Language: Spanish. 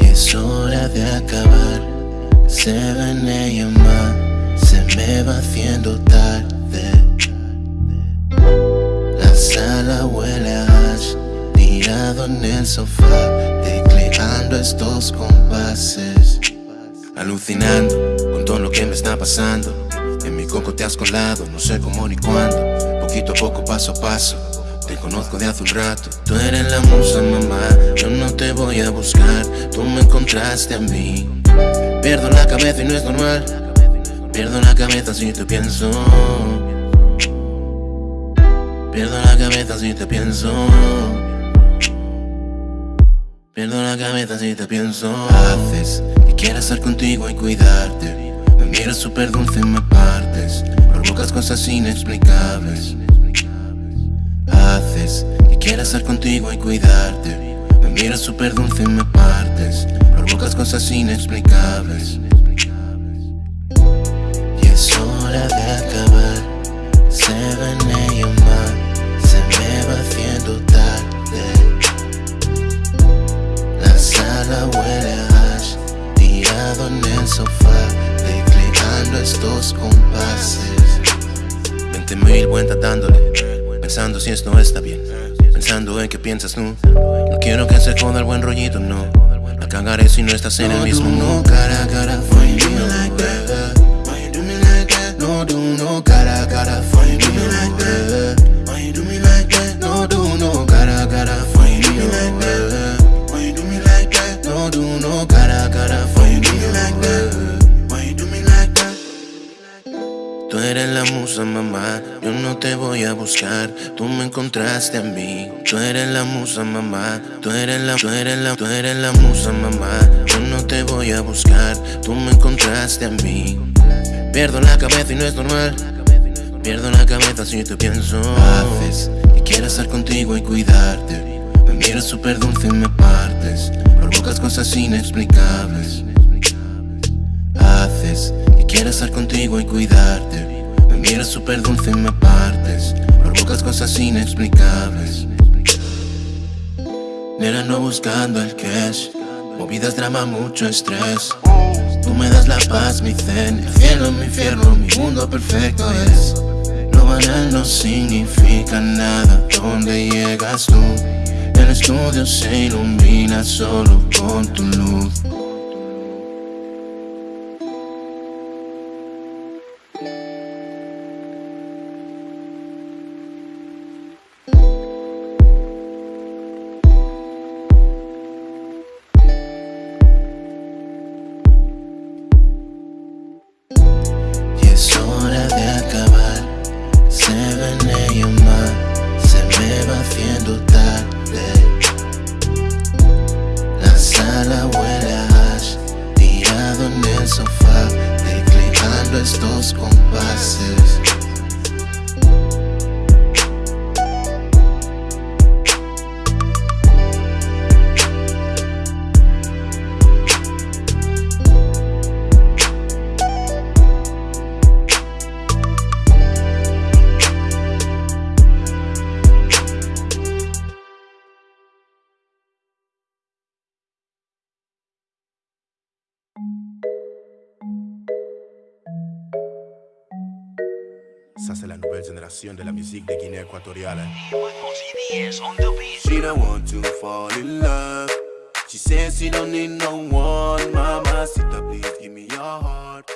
Y es hora de acabar. Se ven y más, se me va haciendo tarde. La sala huele a hash, tirado en el sofá, tecleando estos compases. Alucinando con todo lo que me está pasando. En mi coco te has colado, no sé cómo ni cuándo. Poquito a poco, paso a paso. Te conozco de hace un rato. Tú eres la musa, mamá. Yo no te voy a buscar. Tú me encontraste a mí. Pierdo la cabeza y no es normal. Pierdo la cabeza si te pienso. Pierdo la cabeza si te pienso. Pierdo la cabeza si te pienso. Haces que quiero estar contigo y cuidarte. Me miras súper dulce y me partes. Provocas cosas inexplicables. Haces que quiero estar contigo y cuidarte. Me miras súper dulce y me partes. Provocas cosas inexplicables. Y es hora de acabar. Se ven ellos más. Se me va haciendo tarde. La sala huele a hash. Tirado en el sofá. Tecleando estos compases. Veinte mil vueltas dándole. Pensando si esto está bien. Pensando en qué piensas tú. No quiero que se joda el buen rollito, no. La cagaré si no estás en el mismo no. cara cara, find me like that. Why you do me like that? No do no cara cara, musa, mamá, yo no te voy a buscar, tú me encontraste a mí. Tú eres la musa, mamá, tú eres la, tú eres la, tú eres la musa, mamá, yo no te voy a buscar, tú me encontraste a mí. Pierdo la cabeza y no es normal, pierdo la cabeza si te pienso. Haces que quiero estar contigo y cuidarte, me miras súper dulce y me partes, provocas cosas inexplicables. Haces que quiero estar contigo y cuidarte. Miras súper dulce me partes. Provocas cosas inexplicables. Nena, no buscando el cash. Movidas, drama, mucho estrés. Tú me das la paz, mi zen. El cielo, mi infierno, mi mundo perfecto es. Lo banal no significa nada. ¿Dónde llegas tú? El estudio se ilumina solo con tu luz. Estos compases. Ça, c'est la nouvelle génération de la musique de Guinée équatoriale. Eh. She don't want to fall in love. She says she don't need no one. Mama, sit up, please give me your heart.